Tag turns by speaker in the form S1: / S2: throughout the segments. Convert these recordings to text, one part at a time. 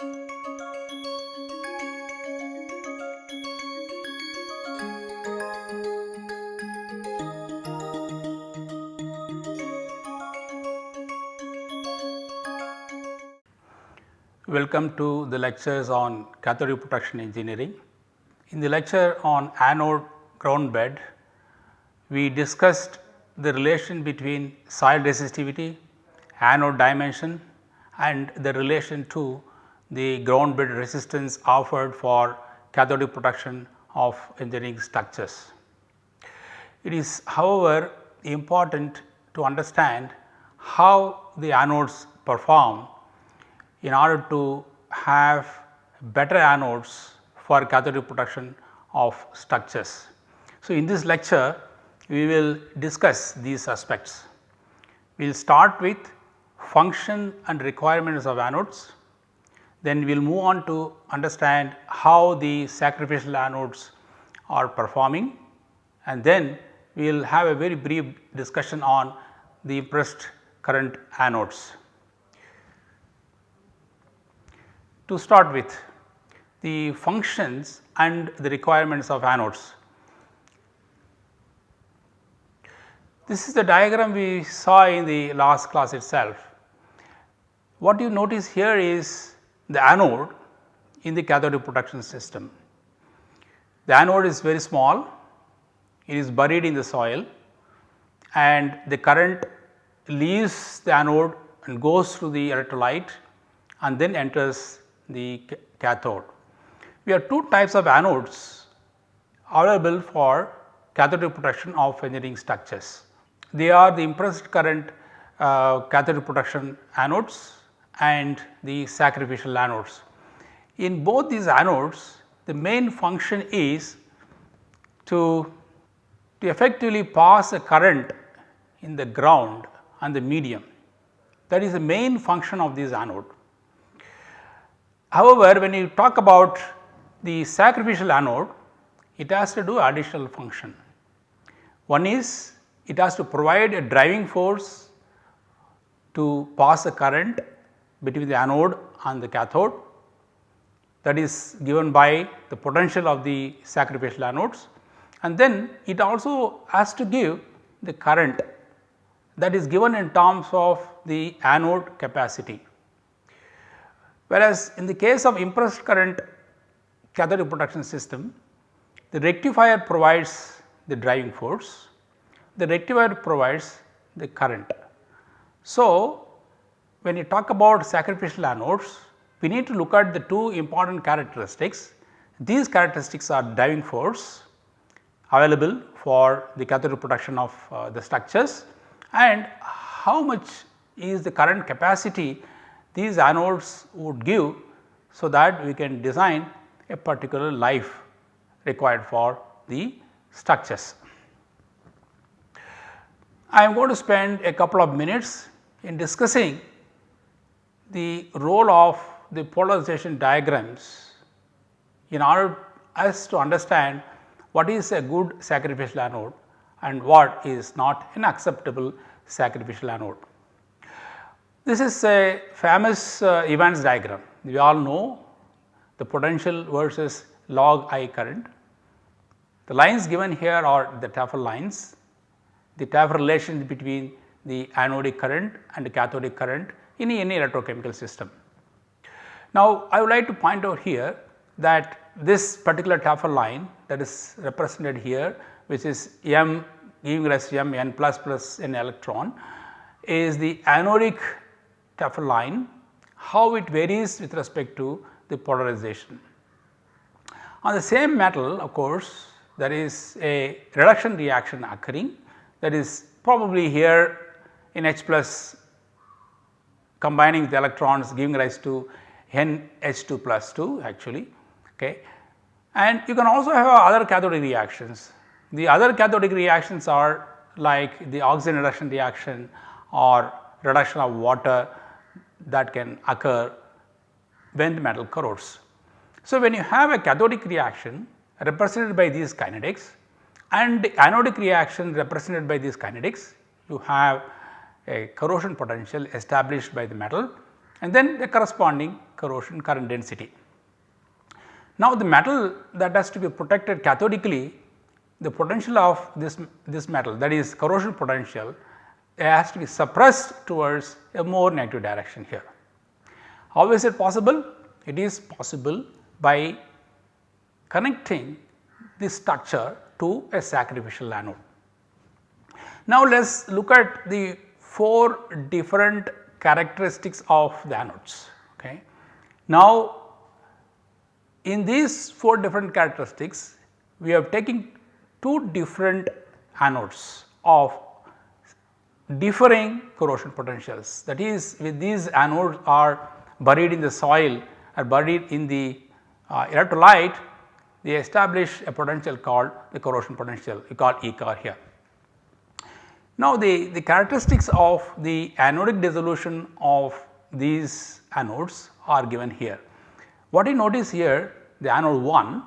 S1: Welcome to the lectures on cathodic protection engineering. In the lecture on anode ground bed, we discussed the relation between soil resistivity, anode dimension and the relation to the ground bed resistance offered for cathodic protection of engineering structures. It is however important to understand how the anodes perform in order to have better anodes for cathodic protection of structures. So, in this lecture we will discuss these aspects. We will start with function and requirements of anodes, then we will move on to understand how the sacrificial anodes are performing and then we will have a very brief discussion on the impressed current anodes. To start with the functions and the requirements of anodes. This is the diagram we saw in the last class itself. What you notice here is the anode in the cathodic protection system. The anode is very small, it is buried in the soil and the current leaves the anode and goes through the electrolyte and then enters the cathode. We have two types of anodes available for cathodic protection of engineering structures. They are the impressed current uh, cathodic protection anodes and the sacrificial anodes. In both these anodes the main function is to, to effectively pass a current in the ground and the medium that is the main function of this anode. However, when you talk about the sacrificial anode, it has to do additional function. One is it has to provide a driving force to pass a current between the anode and the cathode that is given by the potential of the sacrificial anodes and then it also has to give the current that is given in terms of the anode capacity. Whereas, in the case of impressed current cathodic protection system, the rectifier provides the driving force, the rectifier provides the current. So, when you talk about sacrificial anodes, we need to look at the two important characteristics. These characteristics are driving force available for the cathode protection of uh, the structures and how much is the current capacity these anodes would give so that we can design a particular life required for the structures. I am going to spend a couple of minutes in discussing the role of the polarization diagrams in order us to understand what is a good sacrificial anode and what is not an acceptable sacrificial anode. This is a famous uh, Evans diagram. We all know the potential versus log I current. The lines given here are the Tafel lines, the Tafel relations between the anodic current and the cathodic current in any electrochemical system. Now, I would like to point out here that this particular Tafel line that is represented here which is m giving rise to m n plus plus n electron is the anodic Tafel line, how it varies with respect to the polarization. On the same metal of course, there is a reduction reaction occurring that is probably here in H plus combining the electrons giving rise to NH2 plus 2 actually. Okay. And you can also have other cathodic reactions. The other cathodic reactions are like the oxygen reduction reaction or reduction of water that can occur when the metal corrodes. So, when you have a cathodic reaction represented by these kinetics and the anodic reaction represented by these kinetics, you have a corrosion potential established by the metal and then the corresponding corrosion current density. Now, the metal that has to be protected cathodically the potential of this, this metal that is corrosion potential has to be suppressed towards a more negative direction here. How is it possible? It is possible by connecting this structure to a sacrificial anode. Now, let us look at the 4 different characteristics of the anodes. Okay. Now, in these 4 different characteristics we have taken 2 different anodes of differing corrosion potentials that is with these anodes are buried in the soil or buried in the uh, electrolyte they establish a potential called the corrosion potential we call ECOR here. Now, the, the characteristics of the anodic dissolution of these anodes are given here. What you notice here the anode 1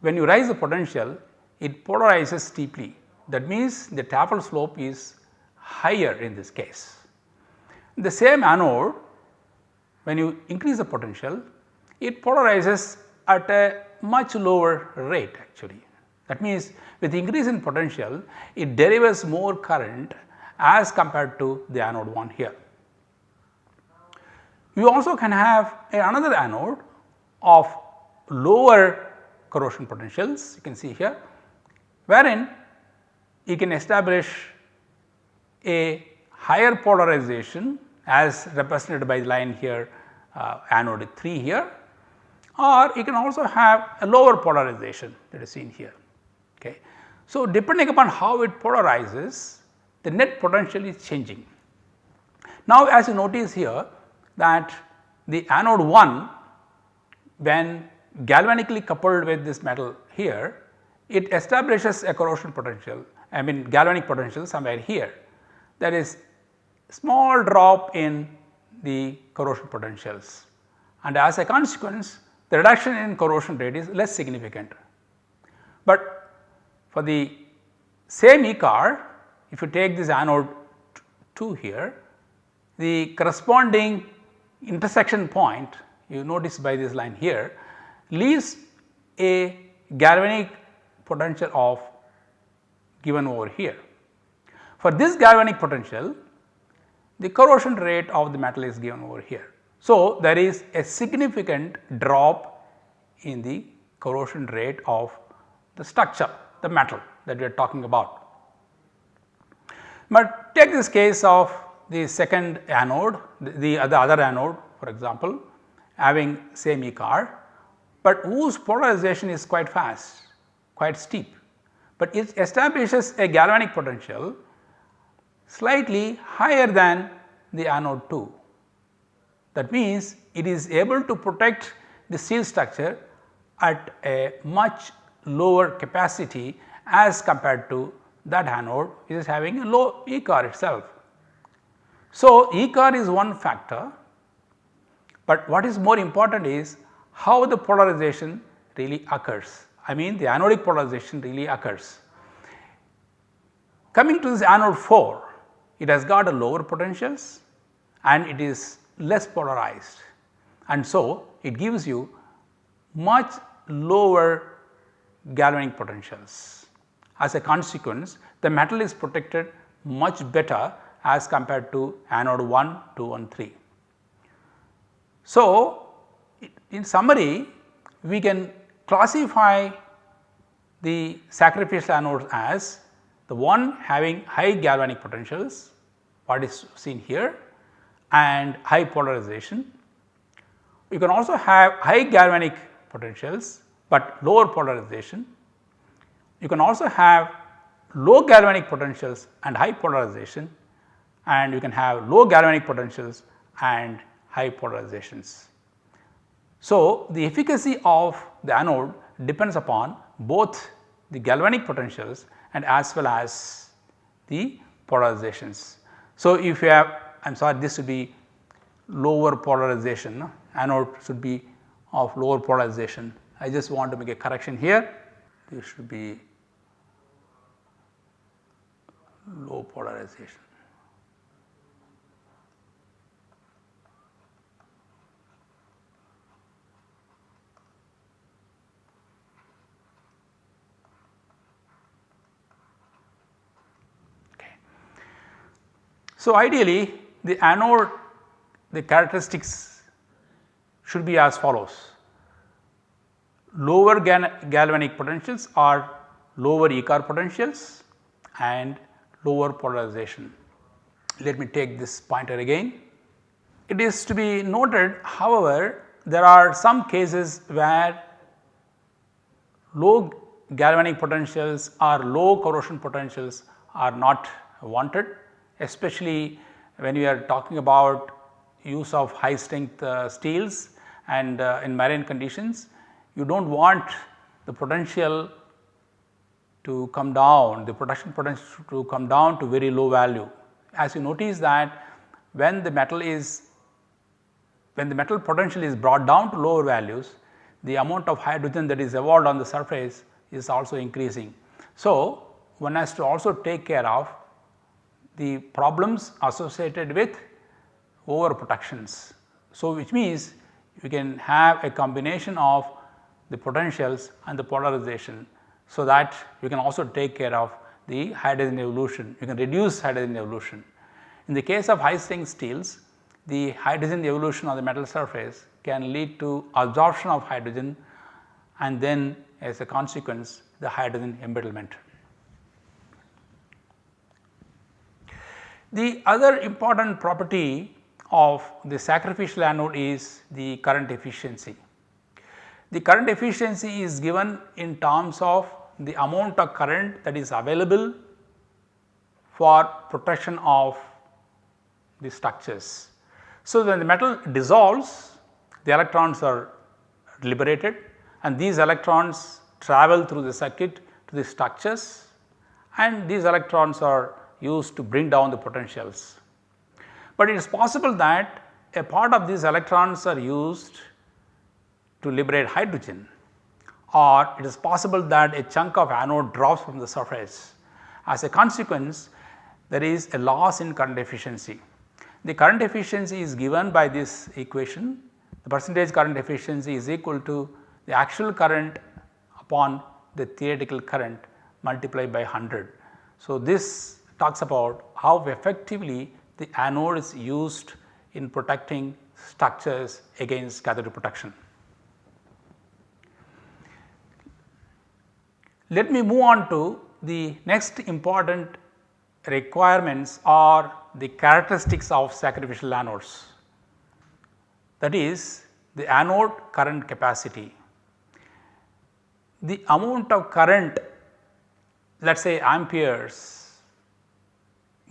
S1: when you rise the potential it polarizes steeply that means the Tafel slope is higher in this case. The same anode when you increase the potential it polarizes at a much lower rate actually. That means with increase in potential it delivers more current as compared to the anode 1 here. You also can have another anode of lower corrosion potentials you can see here wherein you can establish a higher polarization as represented by the line here uh, anode 3 here or you can also have a lower polarization that is seen here. Okay. So, depending upon how it polarizes the net potential is changing. Now, as you notice here that the anode 1 when galvanically coupled with this metal here it establishes a corrosion potential I mean galvanic potential somewhere here there is small drop in the corrosion potentials and as a consequence the reduction in corrosion rate is less significant. But for the same E car, if you take this anode 2 here the corresponding intersection point you notice by this line here leaves a galvanic potential of given over here. For this galvanic potential the corrosion rate of the metal is given over here. So, there is a significant drop in the corrosion rate of the structure the metal that we are talking about. But take this case of the second anode the, the uh, other anode for example having same ECOR, but whose polarization is quite fast quite steep, but it establishes a galvanic potential slightly higher than the anode 2 that means, it is able to protect the steel structure at a much lower capacity as compared to that anode which is having a low ECOR itself. So, ECOR is one factor, but what is more important is how the polarization really occurs. I mean the anodic polarization really occurs. Coming to this anode 4, it has got a lower potentials and it is less polarized and so it gives you much lower galvanic potentials. As a consequence the metal is protected much better as compared to anode 1, 2 and 3. So, in summary we can classify the sacrificial anodes as the one having high galvanic potentials what is seen here and high polarization. You can also have high galvanic potentials, but lower polarization. You can also have low galvanic potentials and high polarization and you can have low galvanic potentials and high polarizations. So, the efficacy of the anode depends upon both the galvanic potentials and as well as the polarizations. So, if you have I am sorry this should be lower polarization anode should be of lower polarization. I just want to make a correction here. This should be low polarization. Okay. So, ideally the anode the characteristics should be as follows lower galvanic potentials are lower ECOR potentials and lower polarization. Let me take this pointer again. It is to be noted however, there are some cases where low galvanic potentials or low corrosion potentials are not wanted especially when we are talking about use of high strength uh, steels and uh, in marine conditions you do not want the potential to come down the protection potential to come down to very low value. As you notice that when the metal is when the metal potential is brought down to lower values the amount of hydrogen that is evolved on the surface is also increasing. So, one has to also take care of the problems associated with overprotections. So, which means you can have a combination of the potentials and the polarization. So, that you can also take care of the hydrogen evolution, you can reduce hydrogen evolution. In the case of high strength steels, the hydrogen evolution on the metal surface can lead to absorption of hydrogen and then as a consequence the hydrogen embrittlement. The other important property of the sacrificial anode is the current efficiency. The current efficiency is given in terms of the amount of current that is available for protection of the structures. So, when the metal dissolves the electrons are liberated and these electrons travel through the circuit to the structures and these electrons are used to bring down the potentials. But it is possible that a part of these electrons are used to liberate hydrogen or it is possible that a chunk of anode drops from the surface. As a consequence there is a loss in current efficiency. The current efficiency is given by this equation the percentage current efficiency is equal to the actual current upon the theoretical current multiplied by 100. So, this talks about how effectively the anode is used in protecting structures against cathodic protection. Let me move on to the next important requirements or the characteristics of sacrificial anodes that is the anode current capacity. The amount of current let us say amperes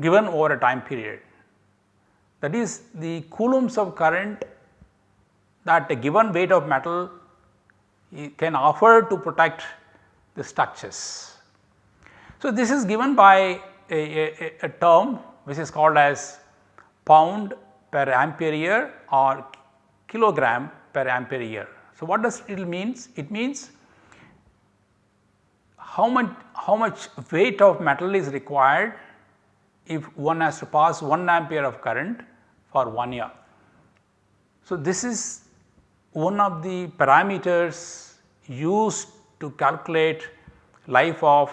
S1: given over a time period that is the coulombs of current that a given weight of metal can offer to protect the structures. So, this is given by a, a, a term which is called as pound per ampere year or kilogram per ampere year. So, what does it means? It means how much how much weight of metal is required if one has to pass 1 ampere of current for 1 year. So, this is one of the parameters used to calculate life of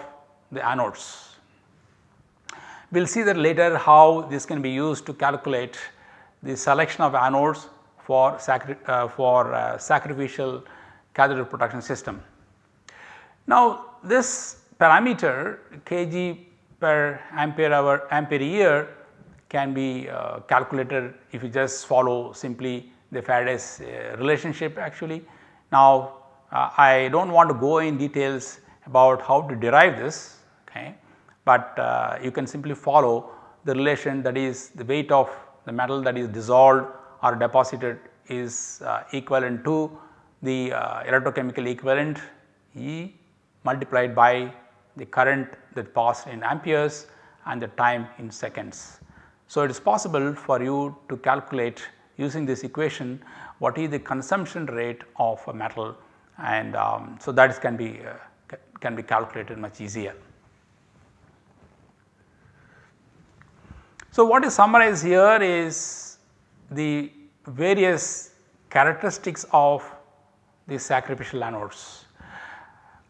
S1: the anodes. We will see that later how this can be used to calculate the selection of anodes for, sacri uh, for uh, sacrificial cathode protection system. Now this parameter kg per ampere hour ampere year can be uh, calculated if you just follow simply the Faraday's uh, relationship actually. Now uh, I do not want to go in details about how to derive this, okay, but uh, you can simply follow the relation that is the weight of the metal that is dissolved or deposited is uh, equivalent to the uh, electrochemical equivalent E multiplied by the current that passed in amperes and the time in seconds. So, it is possible for you to calculate using this equation what is the consumption rate of a metal and um, so that can be uh, can be calculated much easier. So, what is summarized here is the various characteristics of the sacrificial anodes.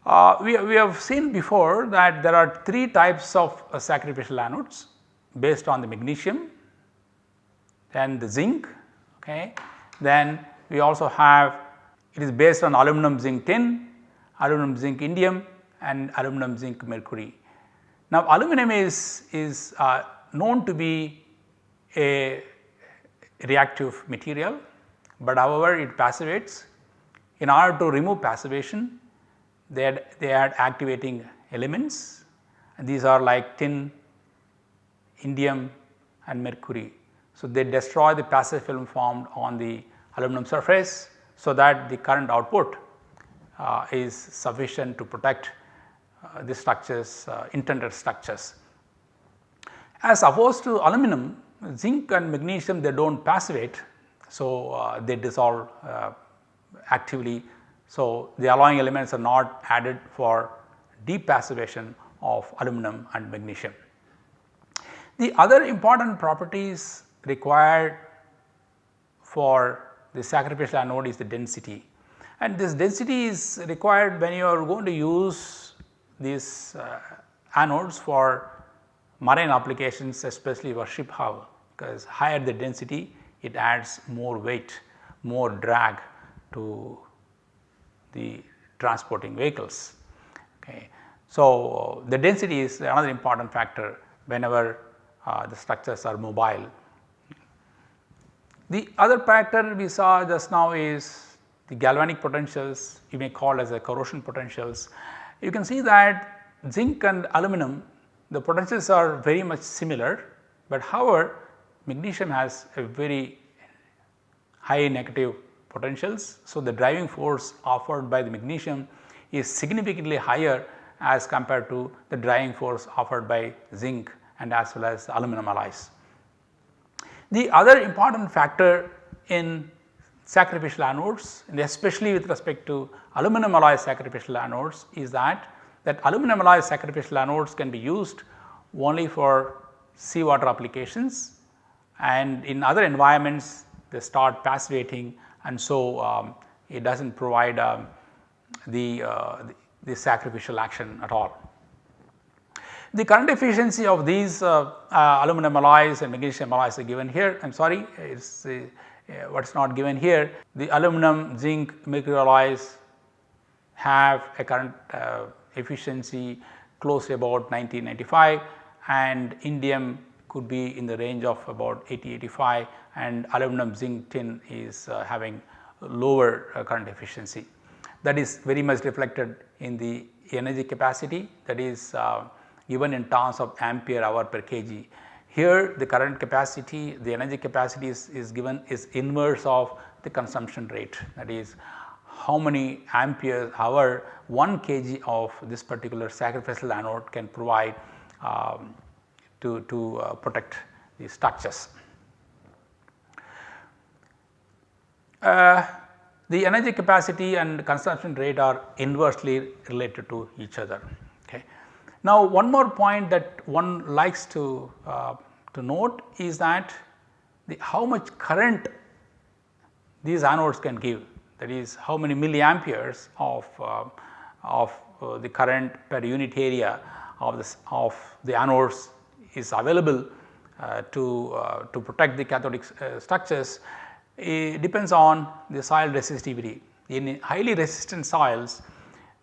S1: Uh, we, we have seen before that there are three types of uh, sacrificial anodes based on the magnesium then the zinc okay. Then we also have it is based on aluminum zinc tin, aluminum zinc indium and aluminum zinc mercury. Now aluminum is, is uh, known to be a reactive material, but however it passivates. In order to remove passivation they add, they add activating elements and these are like tin, indium and mercury. So, they destroy the passive film formed on the aluminum surface so that the current output uh, is sufficient to protect uh, the structures uh, intended structures. As opposed to aluminum zinc and magnesium they do not passivate. So, uh, they dissolve uh, actively. So, the alloying elements are not added for depassivation of aluminum and magnesium. The other important properties required for the sacrificial anode is the density and this density is required when you are going to use these uh, anodes for marine applications especially for ship hull because higher the density it adds more weight, more drag to the transporting vehicles. Okay. So, the density is another important factor whenever uh, the structures are mobile. The other factor we saw just now is the galvanic potentials you may call as a corrosion potentials. You can see that zinc and aluminum the potentials are very much similar, but however magnesium has a very high negative potentials. So, the driving force offered by the magnesium is significantly higher as compared to the driving force offered by zinc and as well as aluminum alloys. The other important factor in sacrificial anodes and especially with respect to aluminum alloy sacrificial anodes is that that aluminum alloy sacrificial anodes can be used only for seawater applications and in other environments they start passivating and so um, it does not provide um, the, uh, the, the, sacrificial action at all. The current efficiency of these uh, uh, aluminum alloys and magnesium alloys are given here I am sorry it is uh, what is not given here. The aluminum zinc mercury alloys have a current efficiency close to about 1995 and indium could be in the range of about 80 85 and aluminum zinc tin is uh, having lower uh, current efficiency. That is very much reflected in the energy capacity that is uh, given in terms of ampere hour per kg. Here the current capacity the energy capacity is, is given is inverse of the consumption rate that is how many ampere hour 1 kg of this particular sacrificial anode can provide um, to, to uh, protect the structures. Uh, the energy capacity and consumption rate are inversely related to each other. Now, one more point that one likes to, uh, to note is that the how much current these anodes can give that is how many milliamperes of, uh, of uh, the current per unit area of, this, of the anodes is available uh, to, uh, to protect the cathodic uh, structures it depends on the soil resistivity. In highly resistant soils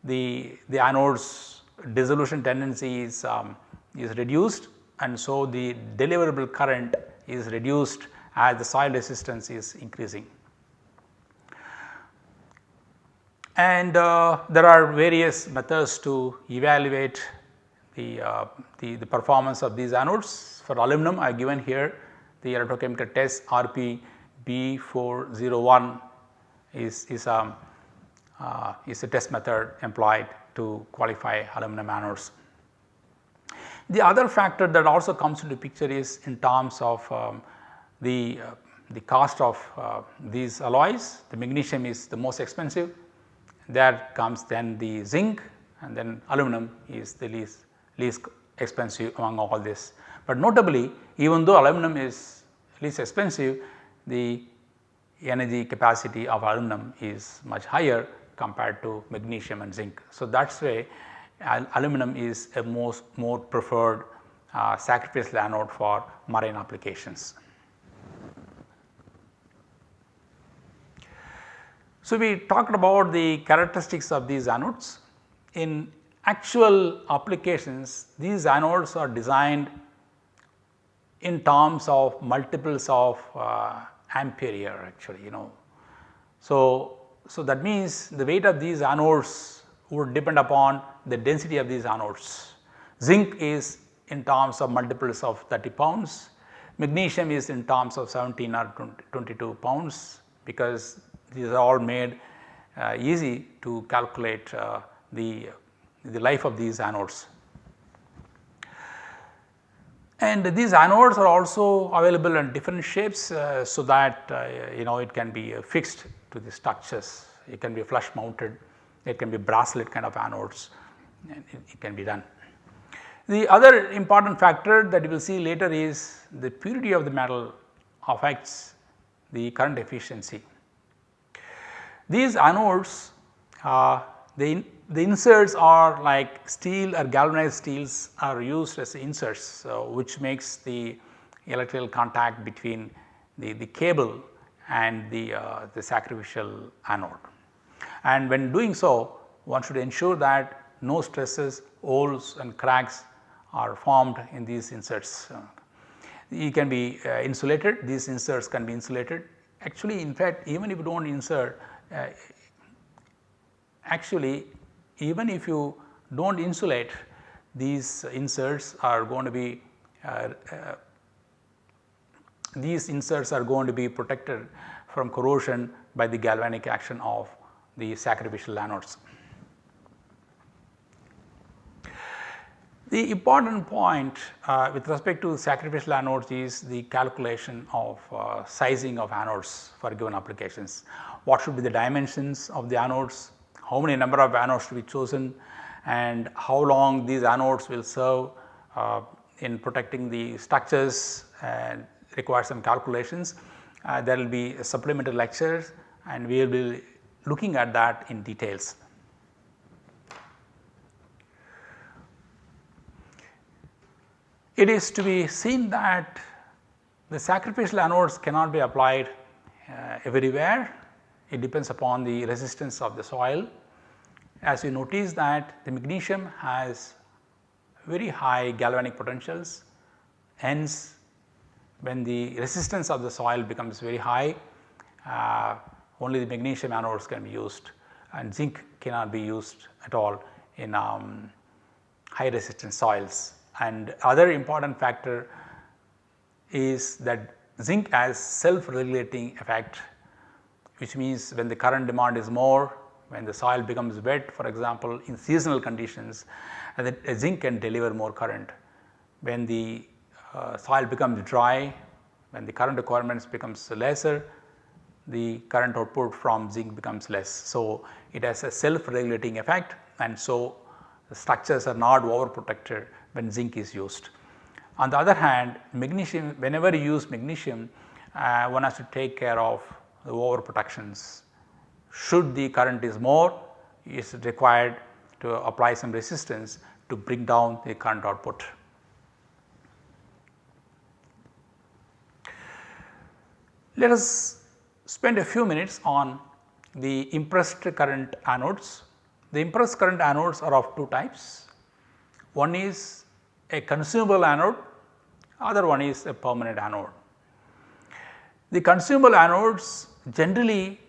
S1: the, the anodes dissolution tendency is, um, is reduced and so the deliverable current is reduced as the soil resistance is increasing. And uh, there are various methods to evaluate the, uh, the, the, performance of these anodes. For aluminum I have given here the electrochemical test RP B401 is, is, um, uh, is a test method employed to qualify aluminum anodes. The other factor that also comes into picture is in terms of um, the, uh, the cost of uh, these alloys. The magnesium is the most expensive, there comes then the zinc and then aluminum is the least, least expensive among all this. But notably even though aluminum is least expensive the energy capacity of aluminum is much higher compared to magnesium and zinc. So, that is why al aluminum is a most more preferred uh, sacrificial anode for marine applications. So, we talked about the characteristics of these anodes. In actual applications, these anodes are designed in terms of multiples of uh, ampere actually you know. So, so that means the weight of these anodes would depend upon the density of these anodes. Zinc is in terms of multiples of 30 pounds, magnesium is in terms of 17 or 20, 22 pounds because these are all made uh, easy to calculate uh, the, the life of these anodes. And these anodes are also available in different shapes uh, so that uh, you know it can be uh, fixed to the structures, it can be flush mounted, it can be bracelet kind of anodes and it, it can be done. The other important factor that you will see later is the purity of the metal affects the current efficiency. These anodes uh, the, the inserts are like steel or galvanized steels are used as inserts which makes the electrical contact between the, the cable and the, uh, the sacrificial anode. And when doing so one should ensure that no stresses, holes and cracks are formed in these inserts. It can be uh, insulated, these inserts can be insulated. Actually in fact even if you do not insert uh, actually even if you do not insulate these inserts are going to be uh, uh, these inserts are going to be protected from corrosion by the galvanic action of the sacrificial anodes. The important point uh, with respect to sacrificial anodes is the calculation of uh, sizing of anodes for given applications. What should be the dimensions of the anodes, how many number of anodes to be chosen and how long these anodes will serve uh, in protecting the structures and require some calculations. Uh, there will be supplementary lectures and we will be looking at that in details. It is to be seen that the sacrificial anodes cannot be applied uh, everywhere, it depends upon the resistance of the soil as you notice that the magnesium has very high galvanic potentials hence when the resistance of the soil becomes very high uh, only the magnesium anodes can be used and zinc cannot be used at all in um, high resistance soils. And other important factor is that zinc has self regulating effect which means when the current demand is more when the soil becomes wet for example in seasonal conditions uh, the zinc can deliver more current. When the uh, soil becomes dry, when the current requirements becomes lesser, the current output from zinc becomes less. So, it has a self regulating effect and so the structures are not over protected when zinc is used. On the other hand magnesium whenever you use magnesium uh, one has to take care of the over protections should the current is more is required to apply some resistance to bring down the current output. Let us spend a few minutes on the impressed current anodes. The impressed current anodes are of two types. One is a consumable anode, other one is a permanent anode. The consumable anodes generally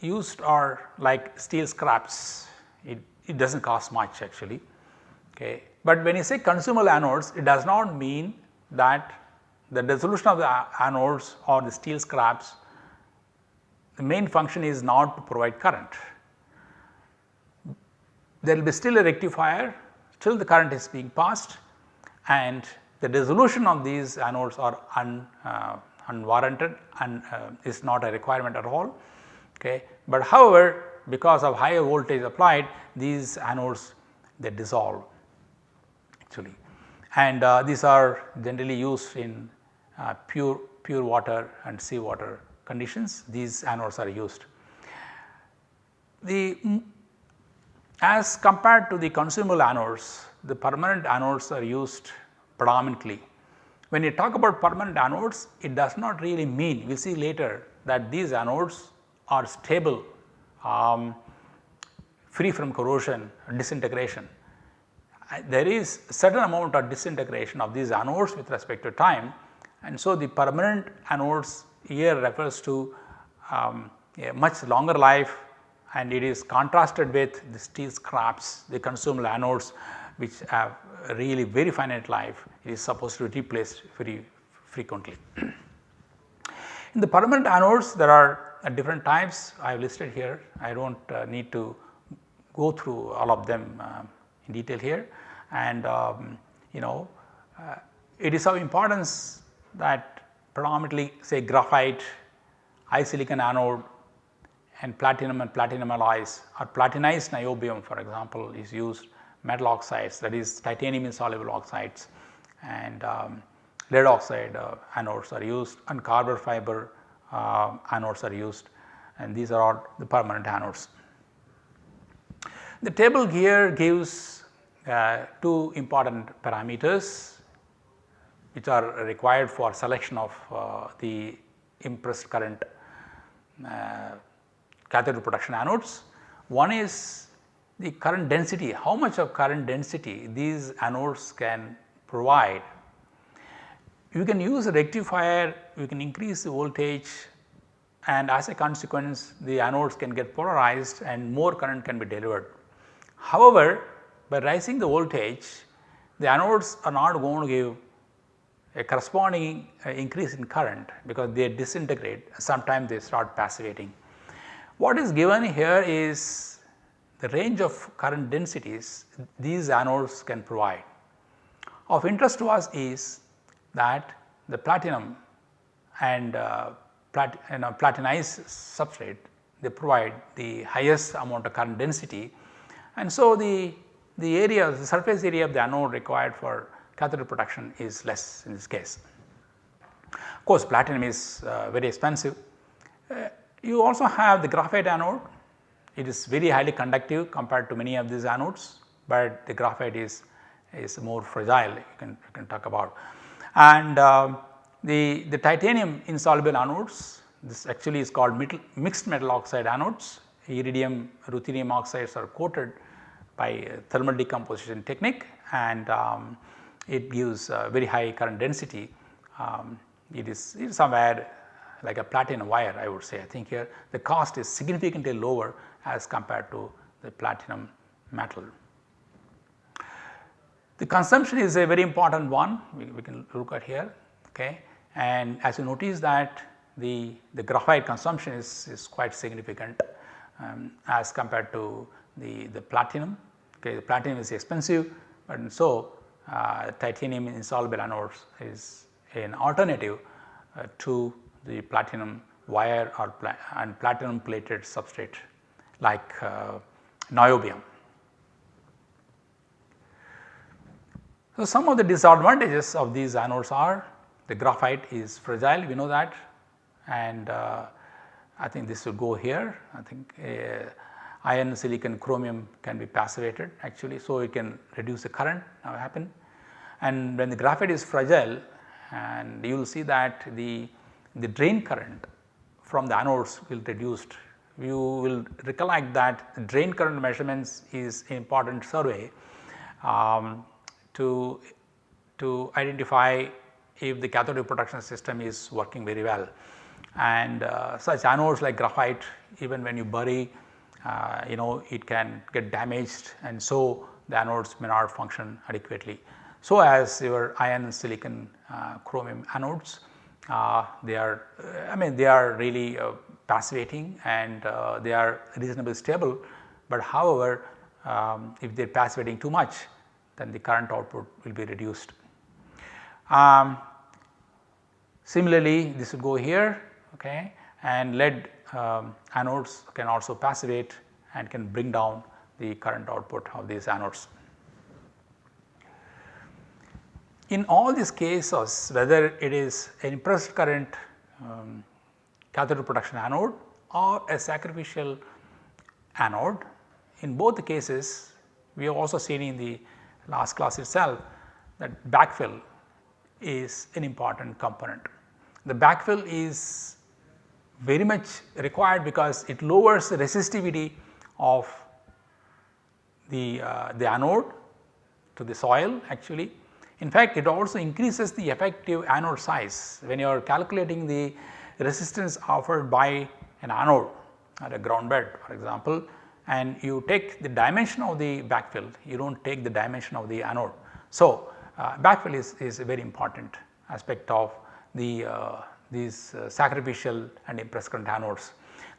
S1: used are like steel scraps, it, it does not cost much actually. Okay. But when you say consumable anodes, it does not mean that the dissolution of the anodes or the steel scraps, the main function is not to provide current. There will be still a rectifier, still the current is being passed and the dissolution of these anodes are un, uh, unwarranted and uh, is not a requirement at all. Okay. But however, because of higher voltage applied these anodes they dissolve actually and uh, these are generally used in uh, pure pure water and seawater conditions these anodes are used. The as compared to the consumable anodes the permanent anodes are used predominantly. When you talk about permanent anodes it does not really mean we will see later that these anodes are stable um, free from corrosion disintegration. there is a certain amount of disintegration of these anodes with respect to time and so the permanent anodes here refers to um, a much longer life and it is contrasted with the steel scraps the consumable anodes which have really very finite life. It is supposed to be replaced very frequently. In the permanent anodes there are uh, different types. I have listed here. I do not uh, need to go through all of them uh, in detail here. And um, you know uh, it is of importance that predominantly say graphite, high silicon anode and platinum and platinum alloys or platinized niobium for example is used metal oxides that is titanium insoluble oxides and um, lead oxide uh, anodes are used and carbon fiber uh, anodes are used and these are all the permanent anodes. The table here gives uh, two important parameters which are required for selection of uh, the impressed current uh, cathode protection anodes. One is the current density, how much of current density these anodes can provide. You can use a rectifier, you can increase the voltage and as a consequence the anodes can get polarized and more current can be delivered. However, by raising the voltage the anodes are not going to give a corresponding uh, increase in current because they disintegrate sometimes they start passivating. What is given here is the range of current densities these anodes can provide. Of interest to us is that the platinum and uh, plat, platinized substrate they provide the highest amount of current density and so the, the area the surface area of the anode required for cathode protection is less in this case. Of course, platinum is uh, very expensive. Uh, you also have the graphite anode, it is very highly conductive compared to many of these anodes, but the graphite is, is more fragile you can, you can talk about. And uh, the, the titanium insoluble anodes this actually is called metal, mixed metal oxide anodes iridium ruthenium oxides are coated by thermal decomposition technique and um, it gives very high current density. Um, it is, it is somewhere like a platinum wire I would say I think here the cost is significantly lower as compared to the platinum metal. The consumption is a very important one we, we can look at here okay and as you notice that the, the graphite consumption is, is quite significant um, as compared to the, the platinum okay the platinum is expensive and so uh, titanium insoluble anodes is an alternative uh, to the platinum wire or pla and platinum plated substrate like uh, niobium. So, some of the disadvantages of these anodes are the graphite is fragile we know that and uh, I think this will go here I think uh, iron silicon chromium can be passivated actually so it can reduce the current now happen and when the graphite is fragile and you will see that the, the drain current from the anodes will reduced. You will recollect that drain current measurements is important survey um, to, to identify if the cathode protection system is working very well. And uh, such anodes like graphite even when you bury uh, you know it can get damaged and so the anodes may not function adequately. So as your iron silicon uh, chromium anodes uh, they are I mean they are really uh, passivating and uh, they are reasonably stable, but however um, if they are passivating too much then the current output will be reduced. Um, similarly this will go here okay and lead um, anodes can also passivate and can bring down the current output of these anodes. In all these cases whether it is an impressed current um, cathode protection anode or a sacrificial anode in both the cases we have also seen in the last class itself that backfill is an important component. The backfill is very much required because it lowers the resistivity of the, uh, the anode to the soil actually. In fact, it also increases the effective anode size when you are calculating the resistance offered by an anode at a ground bed for example and you take the dimension of the backfill, you do not take the dimension of the anode. So, uh, backfill is, is a very important aspect of the uh, these uh, sacrificial and impressed current anodes.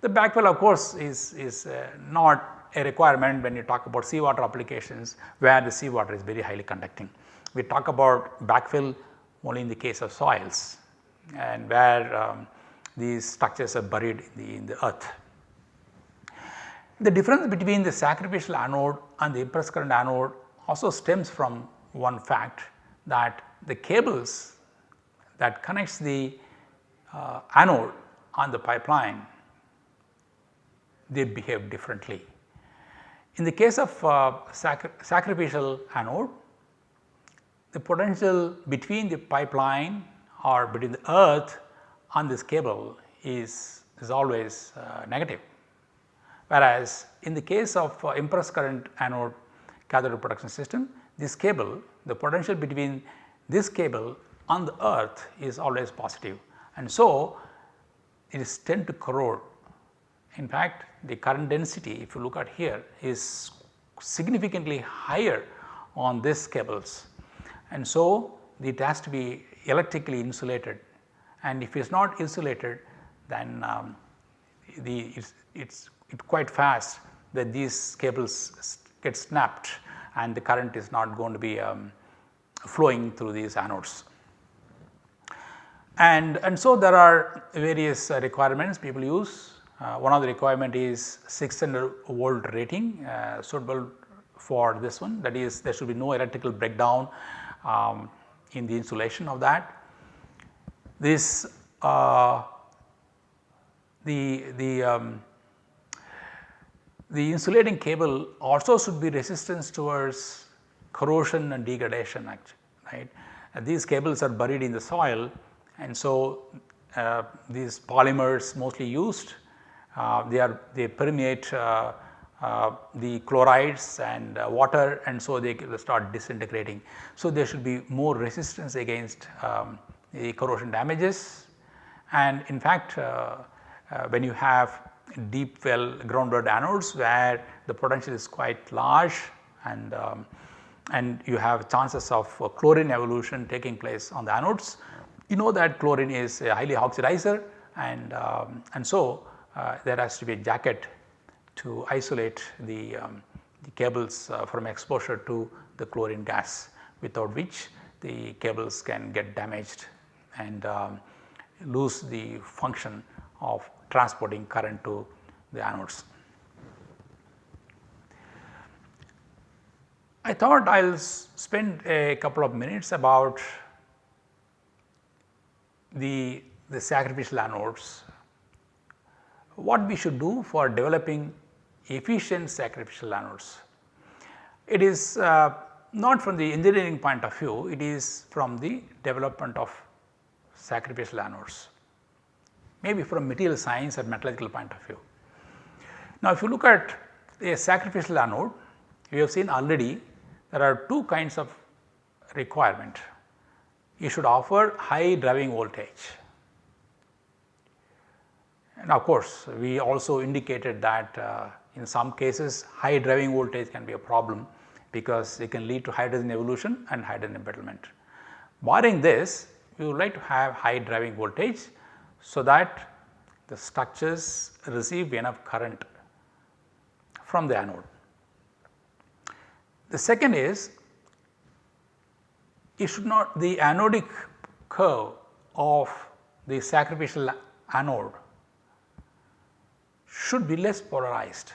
S1: The backfill of course is, is uh, not a requirement when you talk about seawater applications where the seawater is very highly conducting. We talk about backfill only in the case of soils and where um, these structures are buried in the, in the earth. The difference between the sacrificial anode and the impressed current anode also stems from one fact that the cables that connects the uh, anode on the pipeline they behave differently. In the case of uh, sacri sacrificial anode the potential between the pipeline or between the earth on this cable is, is always uh, negative. Whereas, in the case of uh, impressed current anode cathode protection system this cable the potential between this cable on the earth is always positive and so it is tend to corrode. In fact, the current density if you look at here is significantly higher on these cables and so it has to be electrically insulated and if it is not insulated then um, the it's, it's it quite fast that these cables get snapped and the current is not going to be um, flowing through these anodes. And, and so there are various uh, requirements people use. Uh, one of the requirement is 600 volt rating uh, suitable for this one that is there should be no electrical breakdown um, in the insulation of that. This uh, the, the, um, the insulating cable also should be resistance towards corrosion and degradation actually right. Uh, these cables are buried in the soil and so uh, these polymers mostly used uh, they are they permeate uh, uh, the chlorides and uh, water and so they start disintegrating. So, there should be more resistance against um, the corrosion damages and in fact when you have deep well grounded anodes where the potential is quite large and um, and you have chances of chlorine evolution taking place on the anodes you know that chlorine is a highly oxidizer and, um, and so uh, there has to be a jacket to isolate the, um, the cables uh, from exposure to the chlorine gas without which the cables can get damaged and um, lose the function of transporting current to the anodes. I thought I will spend a couple of minutes about the, the sacrificial anodes, what we should do for developing efficient sacrificial anodes. It is uh, not from the engineering point of view, it is from the development of sacrificial anodes, maybe from material science or metallurgical point of view. Now, if you look at a sacrificial anode, we have seen already there are two kinds of requirement you should offer high driving voltage. And of course, we also indicated that uh, in some cases high driving voltage can be a problem because it can lead to hydrogen evolution and hydrogen embrittlement. Barring this, we would like to have high driving voltage so that the structures receive enough current from the anode. The second is it should not the anodic curve of the sacrificial anode should be less polarized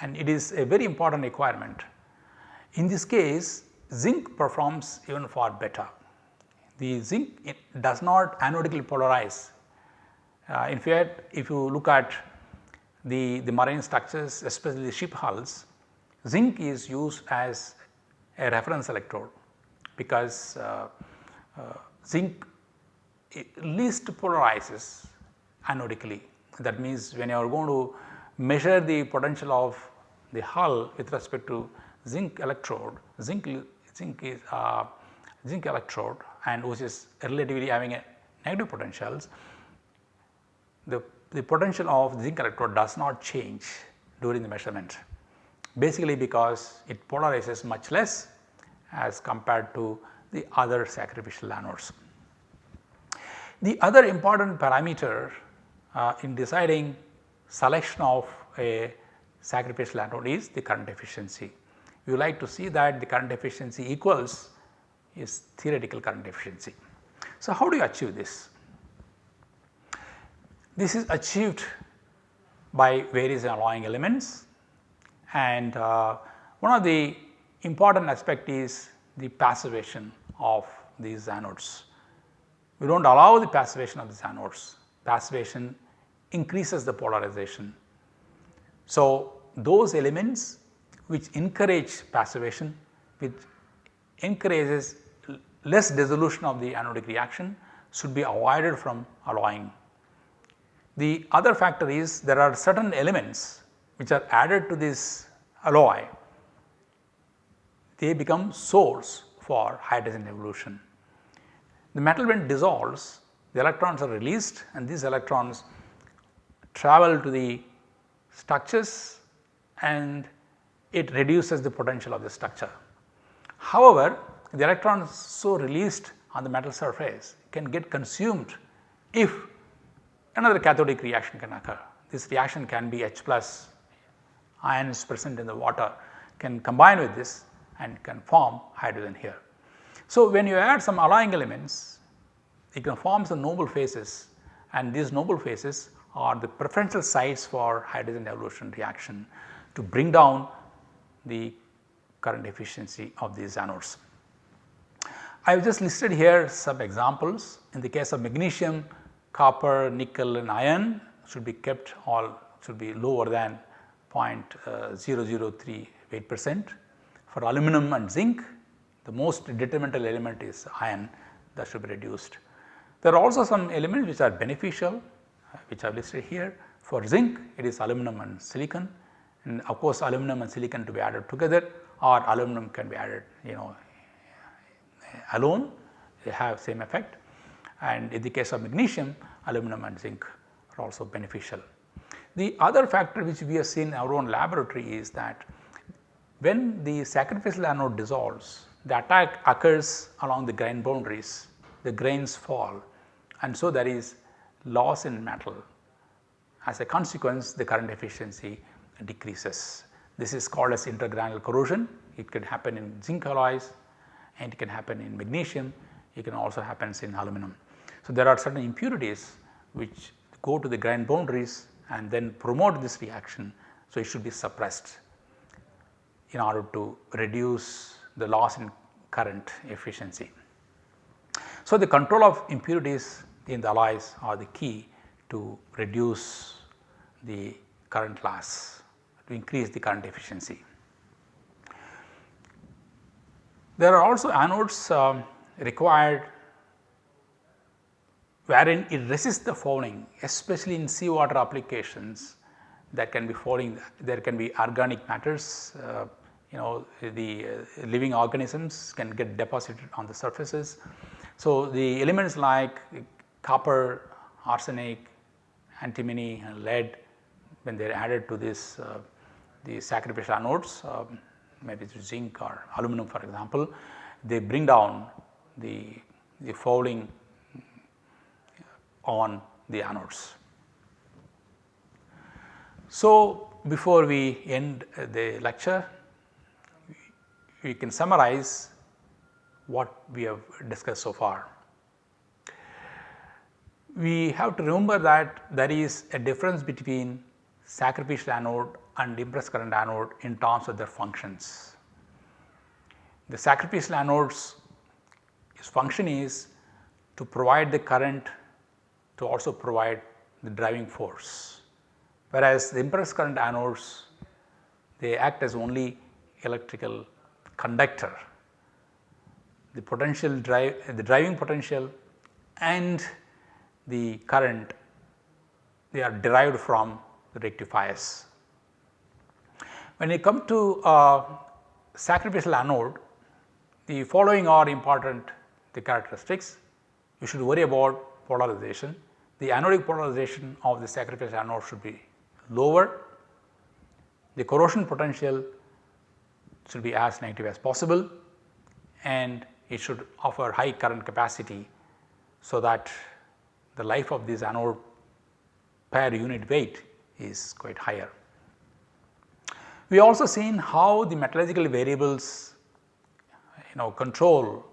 S1: and it is a very important requirement. In this case zinc performs even far better. The zinc does not anodically polarize. Uh, in fact, if you look at the, the marine structures especially the ship hulls, zinc is used as a reference electrode because uh, uh, zinc least polarizes anodically. That means, when you are going to measure the potential of the hull with respect to zinc electrode, zinc, zinc is uh, zinc electrode and which is relatively having a negative potentials, the, the potential of zinc electrode does not change during the measurement basically because it polarizes much less as compared to the other sacrificial anodes. The other important parameter uh, in deciding selection of a sacrificial anode is the current efficiency. We like to see that the current efficiency equals is theoretical current efficiency. So, how do you achieve this? This is achieved by various alloying elements and uh, one of the important aspect is the passivation of these anodes. We do not allow the passivation of these anodes, passivation increases the polarization. So, those elements which encourage passivation which encourages less dissolution of the anodic reaction should be avoided from alloying. The other factor is there are certain elements which are added to this alloy, they become source for hydrogen evolution. The metal when dissolves, the electrons are released and these electrons travel to the structures and it reduces the potential of the structure. However, the electrons so released on the metal surface can get consumed if another cathodic reaction can occur. This reaction can be H plus ions present in the water can combine with this and can form hydrogen here. So, when you add some alloying elements it can form some noble phases and these noble phases are the preferential sites for hydrogen evolution reaction to bring down the current efficiency of these anodes. I have just listed here some examples in the case of magnesium, copper, nickel and iron should be kept all should be lower than uh, 0.003 weight percent. For aluminum and zinc the most detrimental element is iron that should be reduced. There are also some elements which are beneficial uh, which I have listed here. For zinc it is aluminum and silicon and of course aluminum and silicon to be added together or aluminum can be added you know alone they have same effect and in the case of magnesium aluminum and zinc are also beneficial. The other factor which we have seen in our own laboratory is that when the sacrificial anode dissolves the attack occurs along the grain boundaries, the grains fall and so there is loss in metal. As a consequence the current efficiency decreases. This is called as intergranular corrosion. It can happen in zinc alloys and it can happen in magnesium, it can also happen in aluminum. So, there are certain impurities which go to the grain boundaries and then promote this reaction. So, it should be suppressed in order to reduce the loss in current efficiency. So, the control of impurities in the alloys are the key to reduce the current loss to increase the current efficiency. There are also anodes um, required wherein it resists the fouling especially in seawater applications that can be fouling there can be organic matters uh, you know the uh, living organisms can get deposited on the surfaces. So, the elements like copper, arsenic, antimony and lead when they are added to this uh, the sacrificial anodes um, maybe zinc or aluminum for example, they bring down the, the fouling on the anodes. So, before we end the lecture, we can summarize what we have discussed so far. We have to remember that there is a difference between sacrificial anode and impressed current anode in terms of their functions. The sacrificial anodes function is to provide the current to also provide the driving force. Whereas, the impressed current anodes they act as only electrical conductor. The potential drive the driving potential and the current they are derived from the rectifiers. When you come to sacrificial anode, the following are important the characteristics. You should worry about polarization. The anodic polarization of the sacrificial anode should be lower. The corrosion potential should be as negative as possible and it should offer high current capacity so that the life of this anode per unit weight is quite higher. We also seen how the metallurgical variables you know control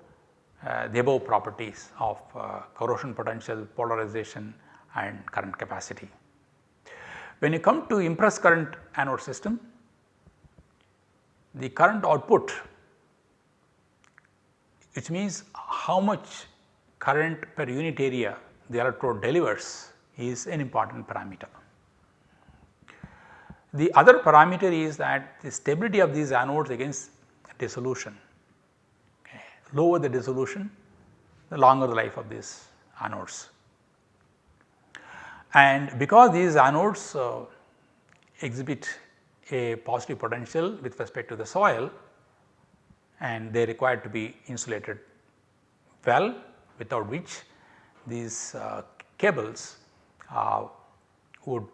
S1: uh, the above properties of uh, corrosion potential, polarization and current capacity. When you come to impressed current anode system, the current output which means how much current per unit area the electrode delivers is an important parameter. The other parameter is that the stability of these anodes against dissolution. Lower the dissolution, the longer the life of these anodes. And because these anodes uh, exhibit a positive potential with respect to the soil and they require to be insulated well without which these uh, cables uh, would,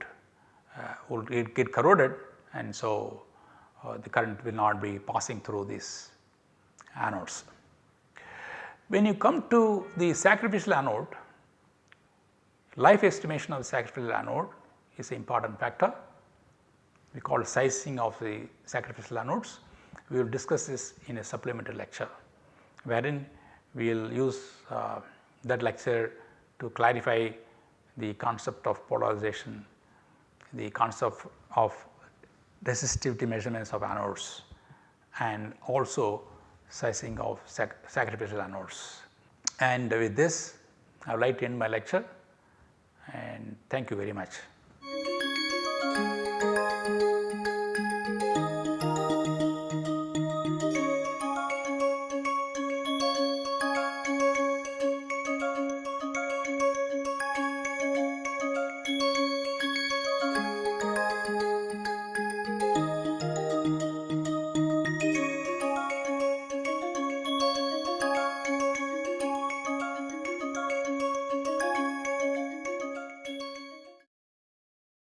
S1: uh, would get corroded and so uh, the current will not be passing through these anodes. When you come to the sacrificial anode, life estimation of the sacrificial anode is an important factor. We call sizing of the sacrificial anodes. We will discuss this in a supplementary lecture wherein we will use uh, that lecture to clarify the concept of polarization, the concept of resistivity measurements of anodes and also sizing of sac sacrificial anodes. And with this I would like to end my lecture and thank you very much.